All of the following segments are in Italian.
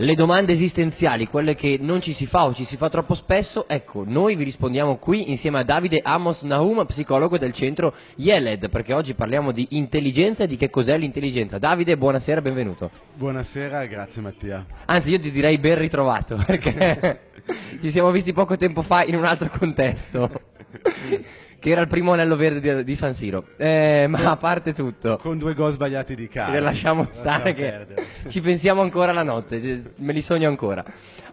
le domande esistenziali, quelle che non ci si fa o ci si fa troppo spesso, ecco, noi vi rispondiamo qui insieme a Davide Amos Nahum, psicologo del centro Yeled, perché oggi parliamo di intelligenza e di che cos'è l'intelligenza. Davide, buonasera, benvenuto. Buonasera, grazie Mattia. Anzi, io ti direi ben ritrovato, perché ci siamo visti poco tempo fa in un altro contesto. che era il primo anello verde di, San Siro. Eh, ma a parte tutto, Con due gol sbagliati di cara. le lasciamo stare che ci pensiamo ancora la notte, me li sogno ancora.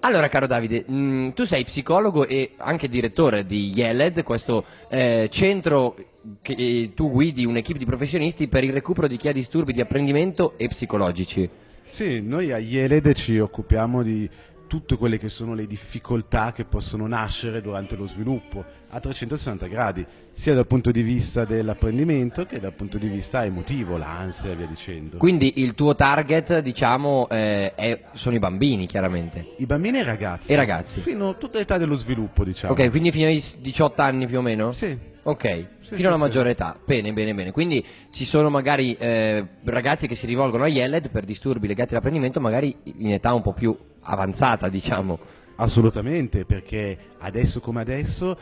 Allora, caro Davide, mh, tu sei psicologo e anche direttore di Yeled, questo eh, centro che eh, tu guidi un'equipe di professionisti per il recupero di chi ha disturbi di apprendimento e psicologici. Sì, noi a Yeled ci occupiamo di tutte quelle che sono le difficoltà che possono nascere durante lo sviluppo a 360 gradi, sia dal punto di vista dell'apprendimento che dal punto di vista emotivo, l'ansia e via dicendo. Quindi il tuo target, diciamo, eh, è- sono i bambini, chiaramente. I bambini e i ragazzi. E i ragazzi. Fino a tutta l'età dello sviluppo, diciamo. Ok, quindi fino ai 18 anni più o meno? Sì. Ok, Sì, fino alla sì, maggiore età. Bene, bene, bene. Quindi ci sono magari eh, ragazzi che si rivolgono a Yeled per disturbi legati all'apprendimento, magari in età un po' più avanzata, diciamo. Assolutamente, perché adesso come adesso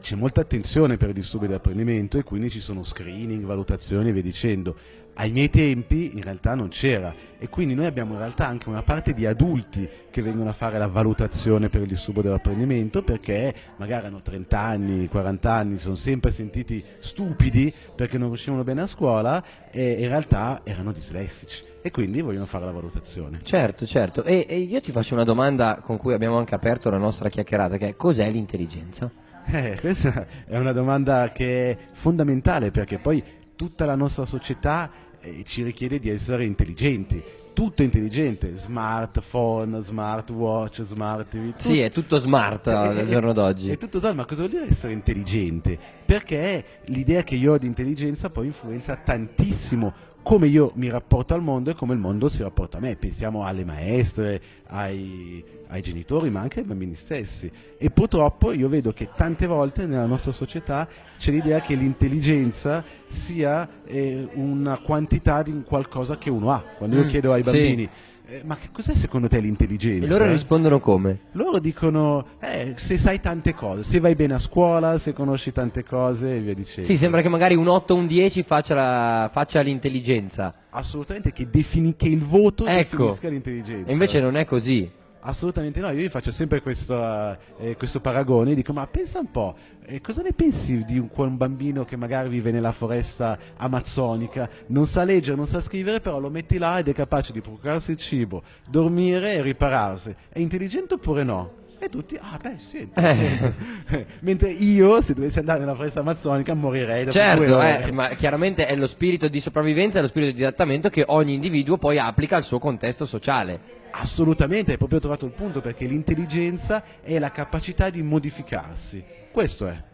c'è molta attenzione per i disturbi dell'apprendimento e quindi ci sono screening, valutazioni e via dicendo. Ai miei tempi in realtà non c'era e quindi noi abbiamo in realtà anche una parte di adulti che vengono a fare la valutazione per il disturbo dell'apprendimento perché magari hanno 30 anni, 40 anni, sono sempre sentiti stupidi perché non riuscivano bene a scuola e in realtà erano dislessici e quindi vogliono fare la valutazione. Certo, certo. E, e io ti faccio una domanda con cui abbiamo anche aperto la nostra chiacchierata, che è cos'è l'intelligenza? Eh, questa è una domanda che è fondamentale perché poi tutta la nostra società eh, ci richiede di essere intelligenti. Tutto è intelligente, smartphone, smartwatch, smart TV. tu- Sì, è tutto smart Eh, al eh, giorno d'oggi. È tutto smart, ma cosa vuol dire essere intelligente? Perché l'idea che io ho di intelligenza poi influenza tantissimo come io mi rapporto al mondo e come il mondo si rapporta a me. Pensiamo alle maestre, ai, ai genitori, ma anche ai bambini stessi. E purtroppo io vedo che tante volte nella nostra società c'è l'idea che l'intelligenza sia eh, una quantità di qualcosa che uno ha. Quando io Mm, chiedo ai sì. "Eh, ma che cos'è secondo te l'intelligenza? E loro rispondono come? Loro dicono, eh, se sai tante cose, se vai bene a scuola, se conosci tante cose e via dicendo. Sì, sembra che magari un 8 o un 10 faccia, la- faccia l'intelligenza. Assolutamente che, defini- che il voto Ecco. definisca l'intelligenza. E invece non è così. Assolutamente no, io gli faccio sempre questo, eh, questo paragone, dico ma pensa un po', eh, cosa ne pensi di un, un bambino che magari vive nella foresta amazzonica, non sa leggere, non sa scrivere, però lo metti là ed è capace di procurarsi il cibo, dormire e ripararsi, è intelligente oppure no? E tutti, ah beh sì, è intelligente. mentre io se dovessi andare nella foresta amazzonica morirei due Certo, eh, ma chiaramente è lo spirito di sopravvivenza e lo spirito di adattamento che ogni individuo poi applica al suo contesto sociale. Assolutamente, hai proprio trovato il punto perché l'intelligenza è la capacità di modificarsi. Questo è.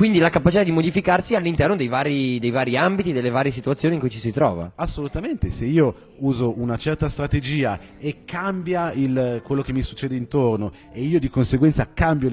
Quindi la capacità di modificarsi all'interno dei vari, dei vari ambiti, delle varie situazioni in cui ci si trova. Assolutamente, se io uso una certa strategia e cambia il- quello che mi succede intorno e io di conseguenza cambio,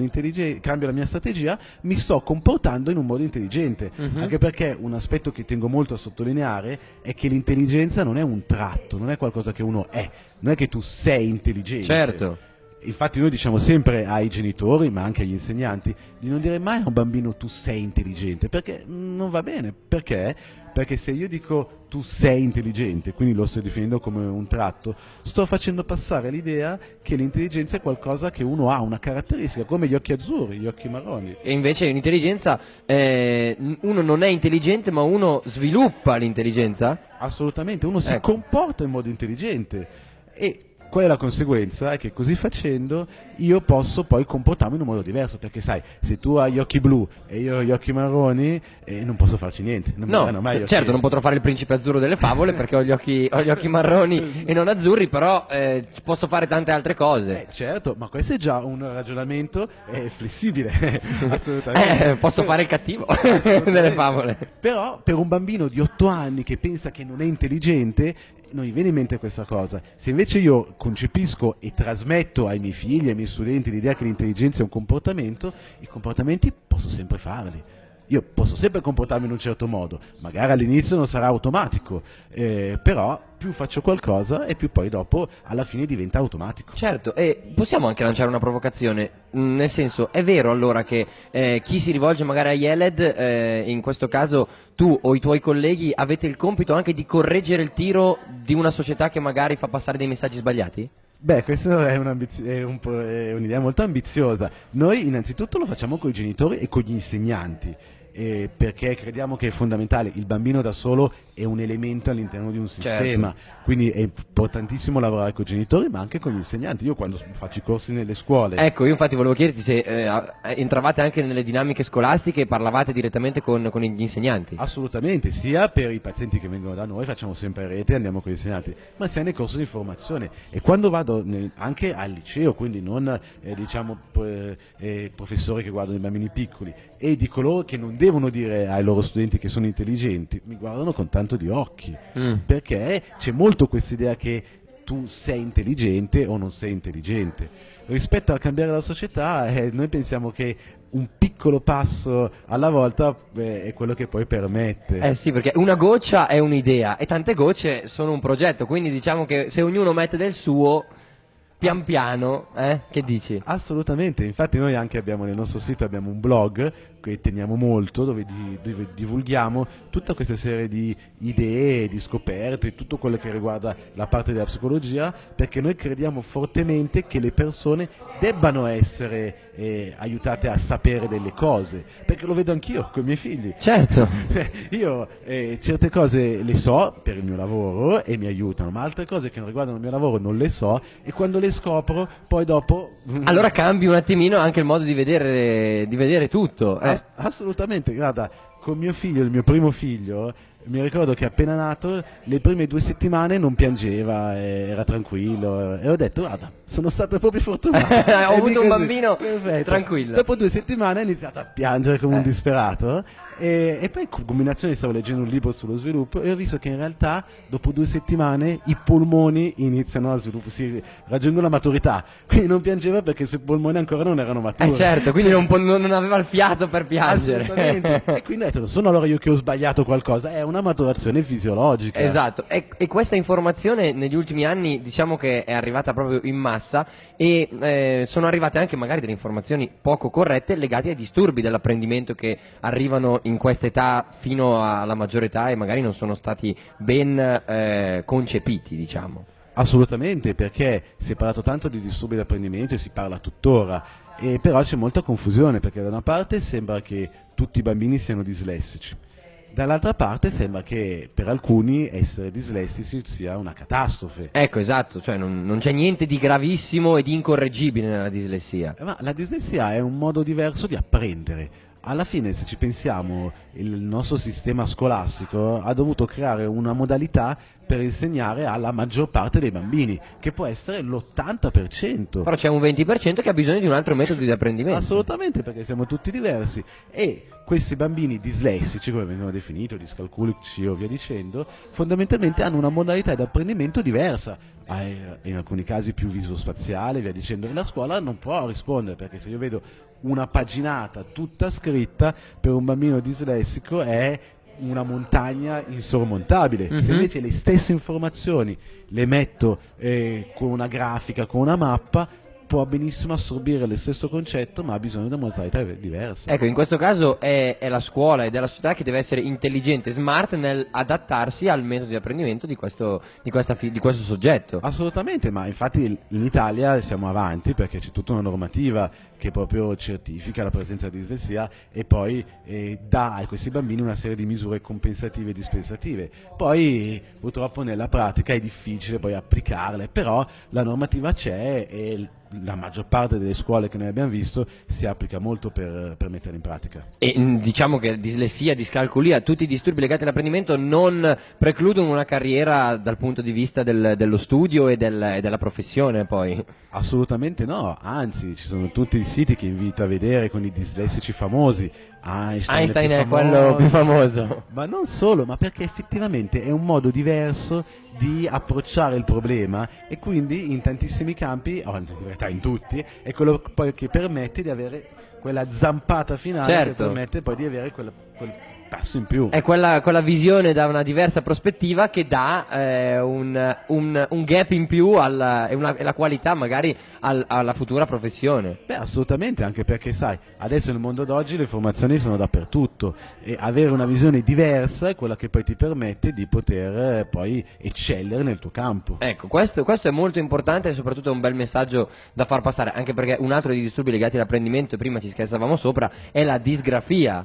cambio la mia strategia, mi sto comportando in un modo intelligente. Mhm. Anche perché un aspetto che tengo molto a sottolineare è che l'intelligenza non è un tratto, non è qualcosa che uno è, non è che tu sei intelligente. Certo. Infatti noi diciamo sempre ai genitori, ma anche agli insegnanti, di non dire mai a un bambino tu sei intelligente, perché non va bene. Perché? Perché se io dico tu sei intelligente, quindi lo sto definendo come un tratto, sto facendo passare l'idea che l'intelligenza è qualcosa che uno ha, una caratteristica, come gli occhi azzurri, gli occhi marroni. E invece l'intelligenza, eh, uno non è intelligente ma uno sviluppa l'intelligenza? Assolutamente, uno si Ecco. comporta in modo intelligente e qual è la conseguenza? È che così facendo io posso poi comportarmi in un modo diverso, perché sai, se tu hai gli occhi blu e io ho gli occhi marroni, eh, non posso farci niente. Non No, gli occhi- certo non potrò fare il principe azzurro delle favole perché ho gli occhi, ho gli occhi marroni e non azzurri, però eh, posso fare tante altre cose. Eh, certo, ma questo è già un ragionamento eh, flessibile, assolutamente. Eh, posso fare il cattivo delle favole. Però per un bambino di 8 anni che pensa che non è intelligente, non gli viene in mente questa cosa. Se invece io concepisco e trasmetto ai miei figli, ai miei studenti l'idea che l'intelligenza è un comportamento, i comportamenti posso sempre farli. Io posso sempre comportarmi in un certo modo, magari all'inizio non sarà automatico, eh, però più faccio qualcosa e più poi dopo alla fine diventa automatico. Certo, e possiamo anche lanciare una provocazione, mm, nel senso è vero allora che eh, chi si rivolge magari a Yeled, eh, in questo caso tu o i tuoi colleghi avete il compito anche di correggere il tiro di una società che magari fa passare dei messaggi sbagliati? Beh, questa è, è, un è un'idea molto ambiziosa. Noi innanzitutto lo facciamo con i genitori e con gli insegnanti eh, perché crediamo che è fondamentale, il bambino da solo è un elemento all'interno di un certo. sistema, certo. quindi è importantissimo lavorare con i genitori ma anche con gli insegnanti, io quando faccio i corsi nelle scuole. Ecco, io infatti volevo chiederti se eh, entravate anche nelle dinamiche scolastiche e parlavate direttamente con, con, gli insegnanti. Assolutamente, sia per i pazienti che vengono da noi, facciamo sempre rete, andiamo con gli insegnanti, ma sia nel corso di formazione e quando vado nel, anche al liceo, quindi non eh, diciamo eh, professori che guardano i bambini piccoli e di coloro che non devono dire ai loro studenti che sono intelligenti, mi guardano con tanto di occhi, mm. perché c'è molto questa idea che tu sei intelligente o non sei intelligente. Rispetto al cambiare la società, eh, noi pensiamo che un piccolo passo alla volta beh, è quello che poi permette. Eh sì, perché una goccia è un'idea e tante gocce sono un progetto, quindi diciamo che se ognuno mette del suo pian piano, eh? che dici? Assolutamente, infatti noi anche abbiamo nel nostro sito abbiamo un blog che teniamo molto, dove, di, dove, divulghiamo tutta questa serie di idee, di scoperte, tutto quello che riguarda la parte della psicologia, perché noi crediamo fortemente che le persone debbano essere eh, aiutate a sapere delle cose, perché lo vedo anch'io con i miei figli. Certo. Io eh, certe cose le so per il mio lavoro e mi aiutano, ma altre cose che non riguardano il mio lavoro non le so e quando le scopro poi dopo... Allora cambi un attimino anche il modo di vedere, di vedere tutto. Ass assolutamente, guarda, con mio figlio, il mio primo figlio, mi ricordo che appena nato le prime due settimane non piangeva, era tranquillo e ho detto guarda sono stato proprio fortunato. ho avuto un bambino Perfetto. tranquillo. Dopo due settimane ha iniziato a piangere come eh. un disperato e, e, poi in combinazione stavo leggendo un libro sullo sviluppo e ho visto che in realtà dopo due settimane i polmoni iniziano a sviluppare, si raggiungono la maturità. Quindi non piangeva perché i suoi polmoni ancora non erano maturi. Eh certo, quindi non, non aveva il fiato per piangere. E quindi ho detto, non sono allora io che ho sbagliato qualcosa, è una maturazione fisiologica. Esatto, e, e questa informazione negli ultimi anni diciamo che è arrivata proprio in massa e eh, sono arrivate anche magari delle informazioni poco corrette legate ai disturbi dell'apprendimento che arrivano in questa età fino alla maggiore età e magari non sono stati ben eh, concepiti, diciamo. Assolutamente, perché si è parlato tanto di disturbi d'apprendimento e si parla tuttora, e però c'è molta confusione perché da una parte sembra che tutti i bambini siano dislessici, Dall'altra parte sembra che per alcuni essere dislessici sia una catastrofe. Ecco, esatto, cioè non, non c'è niente di gravissimo e di incorreggibile nella dislessia. Ma la dislessia è un modo diverso di apprendere alla fine se ci pensiamo il nostro sistema scolastico ha dovuto creare una modalità per insegnare alla maggior parte dei bambini, che può essere l'80%. Però c'è un 20% che ha bisogno di un altro metodo di apprendimento. Assolutamente, perché siamo tutti diversi. E questi bambini dislessici, come vengono definiti, o discalculici o via dicendo, fondamentalmente hanno una modalità di apprendimento diversa, in alcuni casi più viso-spaziale, via dicendo, e la scuola non può rispondere, perché se io vedo una paginata tutta scritta per un bambino dislessico è una montagna insormontabile. Mm-hmm. Se mhm. invece le stesse informazioni le metto eh, con una grafica, con una mappa, può benissimo assorbire lo stesso concetto ma ha bisogno di una modalità diversa. Ecco, in questo caso è, è, la scuola ed è la società che deve essere intelligente, smart nel adattarsi al metodo di apprendimento di questo, di, fi- di questo soggetto. Assolutamente, ma infatti in Italia siamo avanti perché c'è tutta una normativa che proprio certifica la presenza di dislessia e poi eh, dà a questi bambini una serie di misure compensative e dispensative. Poi purtroppo nella pratica è difficile poi applicarle, però la normativa c'è e la maggior parte delle scuole che noi abbiamo visto si applica molto per, per mettere in pratica. E mm, diciamo che dislessia, discalculia, tutti i disturbi legati all'apprendimento non precludono una carriera dal punto di vista del, dello studio e, del, e, della professione poi? Assolutamente no, anzi ci sono tutti siti che invito a vedere con i dislessici famosi. Einstein, Einstein è, è quello più famoso. Ma non solo, ma perché effettivamente è un modo diverso di approcciare il problema e quindi in tantissimi campi, o in realtà in tutti, è quello poi che permette di avere quella zampata finale Certo. che permette poi di avere quella- quel passo in più. È quella, quella visione da una diversa prospettiva che dà eh, un, un- un gap in più alla, e, una- e la qualità magari al- alla futura professione. Beh, assolutamente, anche perché sai, adesso nel mondo d'oggi le formazioni sono dappertutto e avere una visione diversa è quella che poi ti permette di poter eh, poi eccellere nel tuo campo. Ecco, questo, questo è molto importante e soprattutto è un bel messaggio da far passare, anche perché un altro dei disturbi legati all'apprendimento, prima ci scherzavamo sopra, è la disgrafia,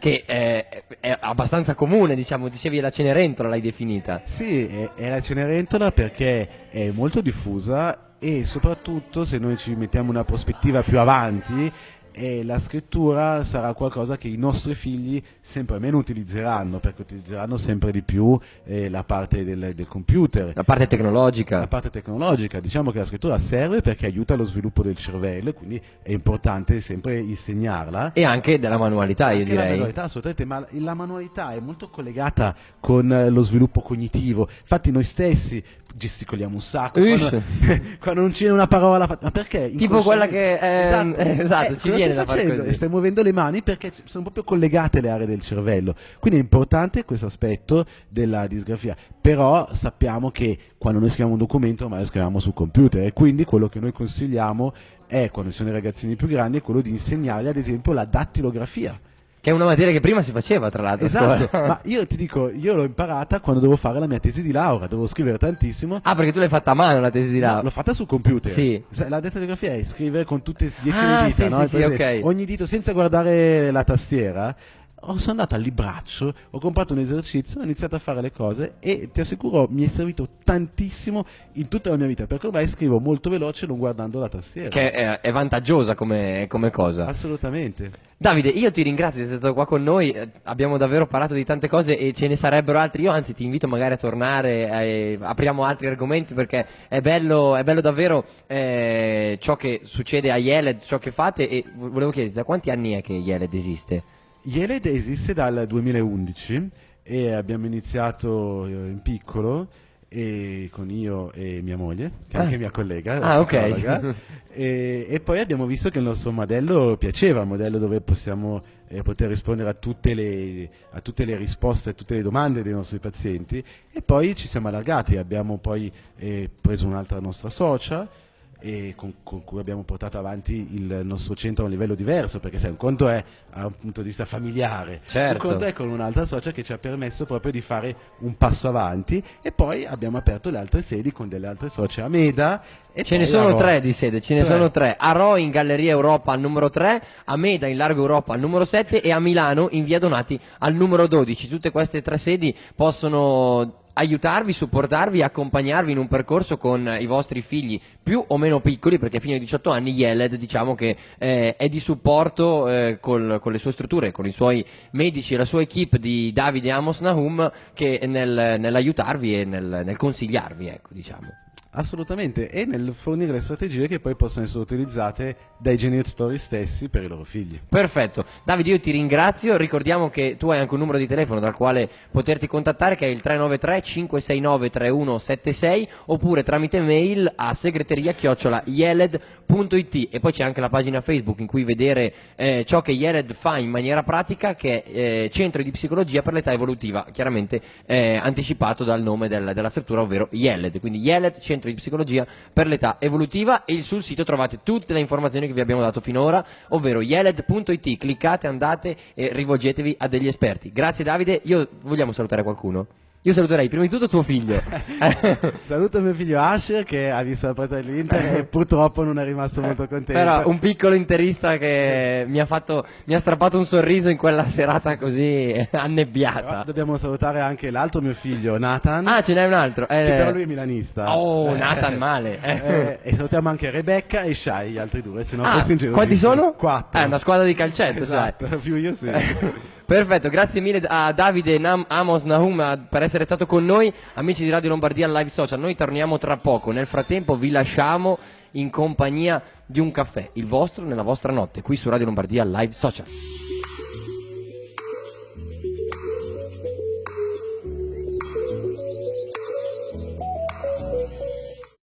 che è, è abbastanza comune, diciamo, dicevi la Cenerentola l'hai definita. Sì, è, è la Cenerentola perché è molto diffusa e soprattutto se noi ci mettiamo una prospettiva più avanti eh, la scrittura sarà qualcosa che i nostri figli sempre meno utilizzeranno perché utilizzeranno sempre di più eh, la parte del, del computer La parte tecnologica. la parte tecnologica, diciamo che la scrittura serve perché aiuta lo sviluppo del cervello e quindi è importante sempre insegnarla. E anche della manualità, io Anche la direi. manualità, assolutamente, ma la manualità è molto collegata con eh, lo sviluppo cognitivo. Infatti noi stessi gesticoliamo un sacco quando, quando non c'è una parola, ma perché? Tipo quella che, Inconsciamente- ehm, esatto, ci cosa viene stai da far facendo? così. Stai muovendo le mani perché sono proprio collegate le aree del cervello. Quindi è importante questo aspetto della disgrafia. Però sappiamo che quando noi scriviamo un documento ormai lo scriviamo sul computer e quindi quello che noi consigliamo è, quando ci sono i ragazzini più grandi, è quello di insegnargli ad esempio la dattilografia. Che è una materia che prima si faceva, tra l'altro. Esatto, ma io ti dico, io l'ho imparata quando dovevo fare la mia tesi di laurea, dovevo scrivere tantissimo. Ah, perché tu l'hai fatta a mano la tesi di No, laurea. l'ho fatta sul computer. Sì. La dattilografia è scrivere con tutte e dieci Ah, le dita, sì, no? sì, sì, presente? ok. Ogni dito senza guardare la tastiera. Ho- sono andato al libraccio, ho comprato un esercizio, ho iniziato a fare le cose e ti assicuro mi è servito tantissimo in tutta la mia vita perché ormai scrivo molto veloce non guardando la tastiera. Che è, è vantaggiosa come, come cosa. Assolutamente. Davide, io ti ringrazio di essere stato qua con noi, eh, abbiamo davvero parlato di tante cose e ce ne sarebbero altri, io anzi ti invito magari a tornare, eh, apriamo altri argomenti perché è bello, è bello davvero eh, ciò che succede a Yeled, ciò che fate e vo- volevo chiederti da quanti anni è che Yeled esiste? Yeled esiste dal 2011 e abbiamo iniziato eh, in piccolo e con io e mia moglie, che è Ah. anche mia collega, Ah, ok. e, e poi abbiamo visto che il nostro modello piaceva, un modello dove possiamo eh, poter rispondere a tutte, le, a tutte le risposte, a tutte le domande dei nostri pazienti e poi ci siamo allargati, abbiamo poi eh, preso un'altra nostra socia e con, con cui abbiamo portato avanti il nostro centro a un livello diverso, perché sai, un conto è a un punto di vista familiare, Certo. un conto è con un'altra socia che ci ha permesso proprio di fare un passo avanti e poi abbiamo aperto le altre sedi con delle altre socie a Meda. E Ce ne sono tre di sede, ce ne Tre. sono tre. A Ro in Galleria Europa al numero 3, a Meda in Largo Europa al numero 7 e a Milano in Via Donati al numero 12. Tutte queste tre sedi possono aiutarvi, supportarvi, accompagnarvi in un percorso con i vostri figli più o meno piccoli perché fino ai 18 anni Yeled diciamo che eh, è di supporto eh, col- con le sue strutture, con i suoi medici e la sua equip di Davide Amos Nahum che nel- nell'aiutarvi e nel, nel consigliarvi ecco diciamo. Assolutamente, e nel fornire le strategie che poi possono essere utilizzate dai genitori stessi per i loro figli. Perfetto, Davide io ti ringrazio, ricordiamo che tu hai anche un numero di telefono dal quale poterti contattare che è il 393 569 3176 oppure tramite mail a segreteria chiocciola yeled.it e poi c'è anche la pagina Facebook in cui vedere eh, ciò che Yeled fa in maniera pratica che è eh, Centro di Psicologia per l'età evolutiva, chiaramente eh, anticipato dal nome del- della struttura ovvero Yeled, quindi Yeled Centro di Psicologia per l'età evolutiva e sul sito trovate tutte le informazioni che vi abbiamo dato finora, ovvero yeled.it, cliccate, andate e rivolgetevi a degli esperti. Grazie Davide, io vogliamo salutare qualcuno? Io saluterei prima di tutto tuo figlio. Saluto mio figlio Asher che ha visto la partita dell'Inter e purtroppo non è rimasto molto contento. Però un piccolo interista che mi ha fatto mi ha strappato un sorriso in quella serata così Però annebbiata. dobbiamo salutare anche l'altro mio figlio Nathan, Ah, ce n'è un altro. eh. che però lui è milanista. Oh, Nathan male. Eh, e salutiamo anche Rebecca e Shai, gli altri due, se no Ah, fossi ingenerosissimo. quanti sono? Quattro. È una squadra di calcetto, esatto, più io sì. Perfetto, grazie mille a Davide Nam- Amos Nahum a- per essere stato con noi, amici di Radio Lombardia live social. Noi torniamo tra poco. Nel frattempo vi lasciamo in compagnia di un caffè, il vostro nella vostra notte, qui su Radio Lombardia live social.